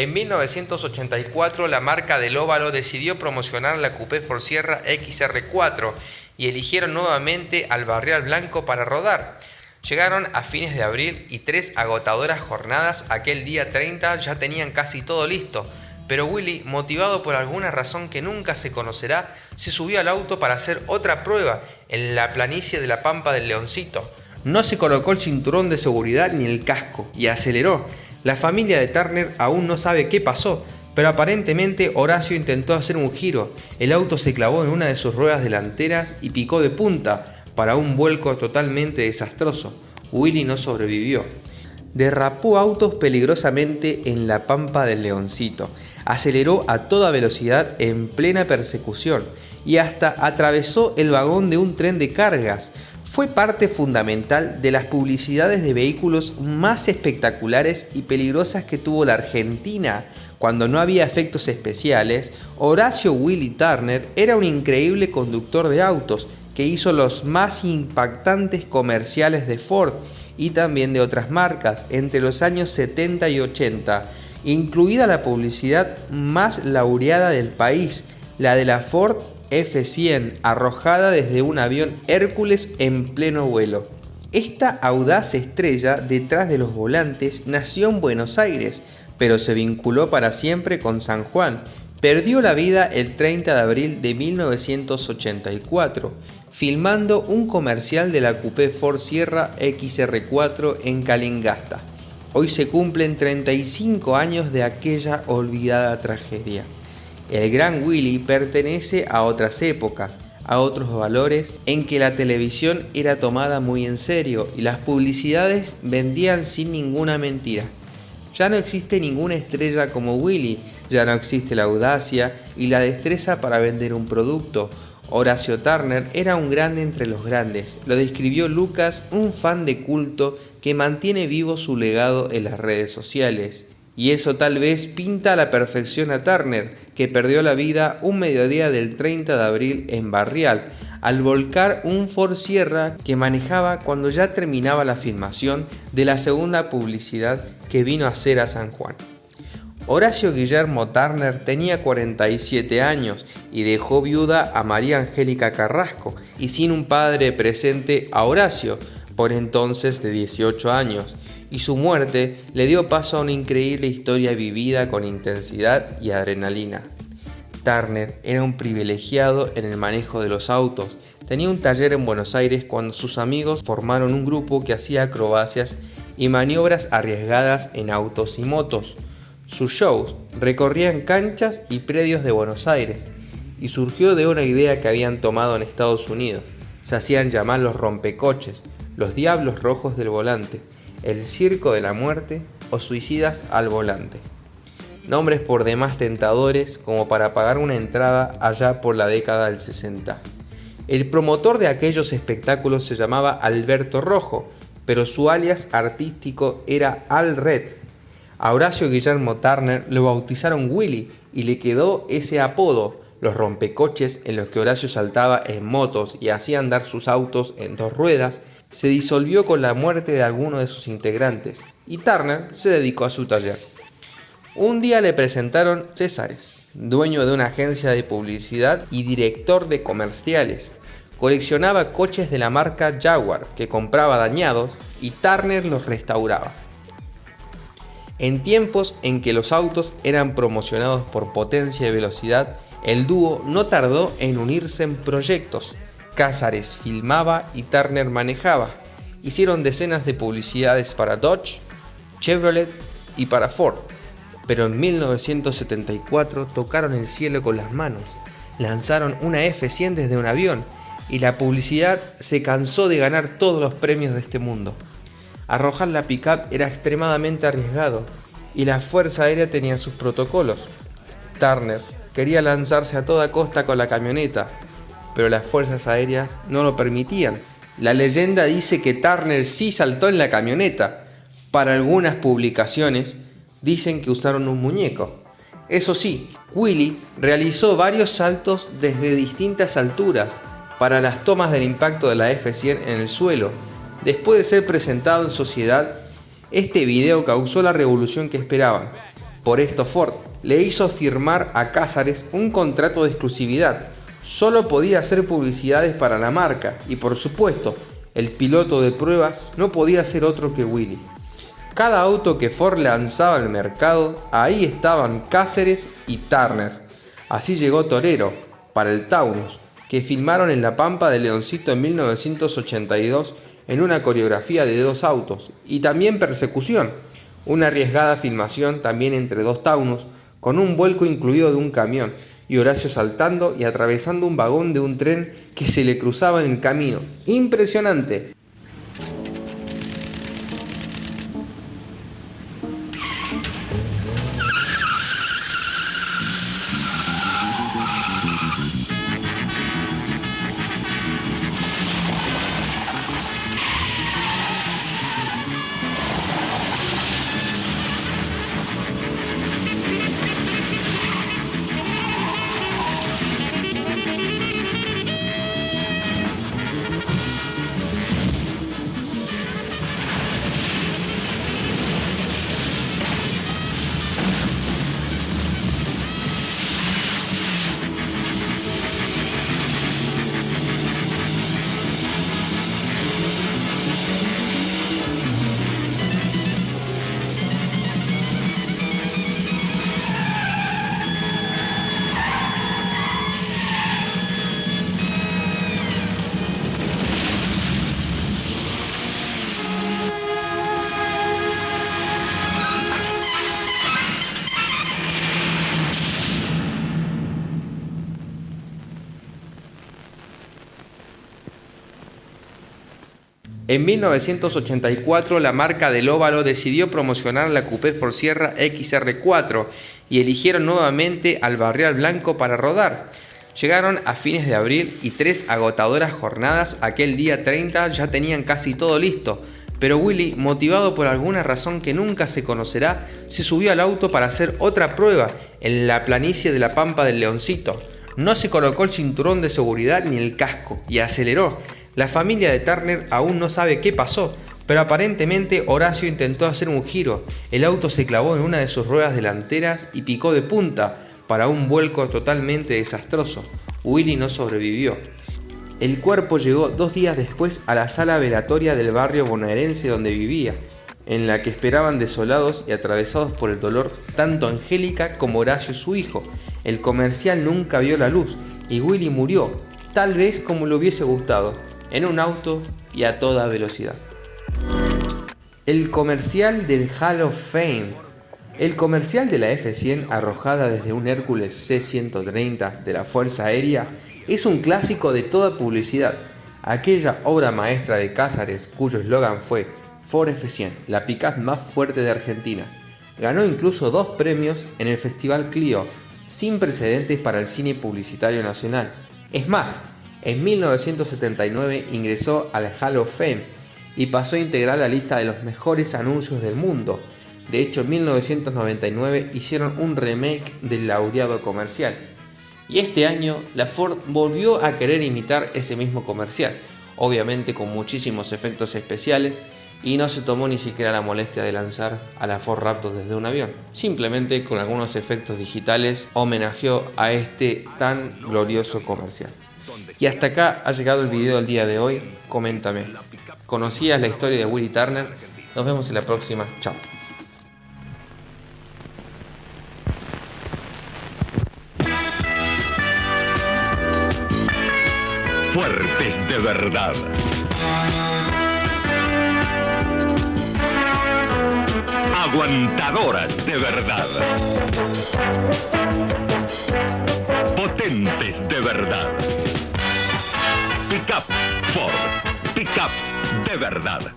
En 1984 la marca del óvalo decidió promocionar la Coupé Sierra XR4 y eligieron nuevamente al Barrial Blanco para rodar. Llegaron a fines de abril y tres agotadoras jornadas aquel día 30 ya tenían casi todo listo, pero Willy, motivado por alguna razón que nunca se conocerá, se subió al auto para hacer otra prueba en la planicie de la Pampa del Leoncito. No se colocó el cinturón de seguridad ni el casco y aceleró. La familia de Turner aún no sabe qué pasó, pero aparentemente Horacio intentó hacer un giro. El auto se clavó en una de sus ruedas delanteras y picó de punta para un vuelco totalmente desastroso. Willy no sobrevivió. Derrapó autos peligrosamente en la pampa del leoncito, aceleró a toda velocidad en plena persecución y hasta atravesó el vagón de un tren de cargas fue parte fundamental de las publicidades de vehículos más espectaculares y peligrosas que tuvo la Argentina. Cuando no había efectos especiales, Horacio Willy Turner era un increíble conductor de autos que hizo los más impactantes comerciales de Ford y también de otras marcas entre los años 70 y 80, incluida la publicidad más laureada del país, la de la Ford F-100 arrojada desde un avión Hércules en pleno vuelo. Esta audaz estrella detrás de los volantes nació en Buenos Aires, pero se vinculó para siempre con San Juan. Perdió la vida el 30 de abril de 1984, filmando un comercial de la Coupé Ford Sierra XR4 en Calingasta. Hoy se cumplen 35 años de aquella olvidada tragedia. El gran Willy pertenece a otras épocas, a otros valores en que la televisión era tomada muy en serio y las publicidades vendían sin ninguna mentira. Ya no existe ninguna estrella como Willy, ya no existe la audacia y la destreza para vender un producto. Horacio Turner era un grande entre los grandes, lo describió Lucas, un fan de culto que mantiene vivo su legado en las redes sociales. Y eso tal vez pinta a la perfección a Turner, que perdió la vida un mediodía del 30 de abril en Barrial, al volcar un Ford Sierra que manejaba cuando ya terminaba la filmación de la segunda publicidad que vino a hacer a San Juan. Horacio Guillermo Turner tenía 47 años y dejó viuda a María Angélica Carrasco y sin un padre presente a Horacio, por entonces de 18 años, y su muerte le dio paso a una increíble historia vivida con intensidad y adrenalina. Turner era un privilegiado en el manejo de los autos. Tenía un taller en Buenos Aires cuando sus amigos formaron un grupo que hacía acrobacias y maniobras arriesgadas en autos y motos. Sus shows recorrían canchas y predios de Buenos Aires y surgió de una idea que habían tomado en Estados Unidos. Se hacían llamar los rompecoches, los diablos rojos del volante, el Circo de la Muerte o Suicidas al Volante. Nombres por demás tentadores como para pagar una entrada allá por la década del 60. El promotor de aquellos espectáculos se llamaba Alberto Rojo, pero su alias artístico era Al Red. A Horacio Guillermo Turner lo bautizaron Willy y le quedó ese apodo, los rompecoches en los que Horacio saltaba en motos y hacía andar sus autos en dos ruedas se disolvió con la muerte de alguno de sus integrantes y Turner se dedicó a su taller. Un día le presentaron Césares, dueño de una agencia de publicidad y director de comerciales. Coleccionaba coches de la marca Jaguar que compraba dañados y Turner los restauraba. En tiempos en que los autos eran promocionados por potencia y velocidad, el dúo no tardó en unirse en proyectos Cázares filmaba y Turner manejaba. Hicieron decenas de publicidades para Dodge, Chevrolet y para Ford. Pero en 1974 tocaron el cielo con las manos. Lanzaron una F-100 desde un avión y la publicidad se cansó de ganar todos los premios de este mundo. Arrojar la pickup era extremadamente arriesgado y la Fuerza Aérea tenía sus protocolos. Turner quería lanzarse a toda costa con la camioneta, pero las fuerzas aéreas no lo permitían. La leyenda dice que Turner sí saltó en la camioneta. Para algunas publicaciones dicen que usaron un muñeco. Eso sí, Willy realizó varios saltos desde distintas alturas para las tomas del impacto de la F-100 en el suelo. Después de ser presentado en sociedad, este video causó la revolución que esperaban. Por esto Ford le hizo firmar a Cázares un contrato de exclusividad. Solo podía hacer publicidades para la marca y por supuesto, el piloto de pruebas no podía ser otro que Willy. Cada auto que Ford lanzaba al mercado, ahí estaban Cáceres y Turner. Así llegó Torero para el Taunus, que filmaron en la Pampa de Leoncito en 1982 en una coreografía de dos autos, y también Persecución, una arriesgada filmación también entre dos Taunus, con un vuelco incluido de un camión, y Horacio saltando y atravesando un vagón de un tren que se le cruzaba en el camino. ¡Impresionante! En 1984 la marca del óvalo decidió promocionar la Coupé Sierra XR4 y eligieron nuevamente al Barrial Blanco para rodar. Llegaron a fines de abril y tres agotadoras jornadas aquel día 30 ya tenían casi todo listo, pero Willy, motivado por alguna razón que nunca se conocerá, se subió al auto para hacer otra prueba en la planicie de la Pampa del Leoncito. No se colocó el cinturón de seguridad ni el casco y aceleró, la familia de Turner aún no sabe qué pasó, pero aparentemente Horacio intentó hacer un giro. El auto se clavó en una de sus ruedas delanteras y picó de punta para un vuelco totalmente desastroso. Willy no sobrevivió. El cuerpo llegó dos días después a la sala velatoria del barrio bonaerense donde vivía, en la que esperaban desolados y atravesados por el dolor tanto Angélica como Horacio su hijo. El comercial nunca vio la luz y Willy murió, tal vez como le hubiese gustado, en un auto y a toda velocidad. El comercial del Hall of Fame. El comercial de la F-100 arrojada desde un Hércules C-130 de la Fuerza Aérea es un clásico de toda publicidad. Aquella obra maestra de Cázares cuyo eslogan fue Ford F-100, la picaz más fuerte de Argentina. Ganó incluso dos premios en el Festival Clio, sin precedentes para el cine publicitario nacional. Es más, en 1979 ingresó al Hall of Fame y pasó a integrar la lista de los mejores anuncios del mundo. De hecho, en 1999 hicieron un remake del laureado comercial. Y este año la Ford volvió a querer imitar ese mismo comercial, obviamente con muchísimos efectos especiales y no se tomó ni siquiera la molestia de lanzar a la Ford Raptor desde un avión. Simplemente con algunos efectos digitales homenajeó a este tan glorioso comercial. Y hasta acá ha llegado el video del día de hoy. Coméntame. ¿Conocías la historia de Willy Turner? Nos vemos en la próxima. Chao. Fuertes de verdad. Aguantadoras de verdad. Potentes de verdad. Pickup Ford. Pickups de verdad.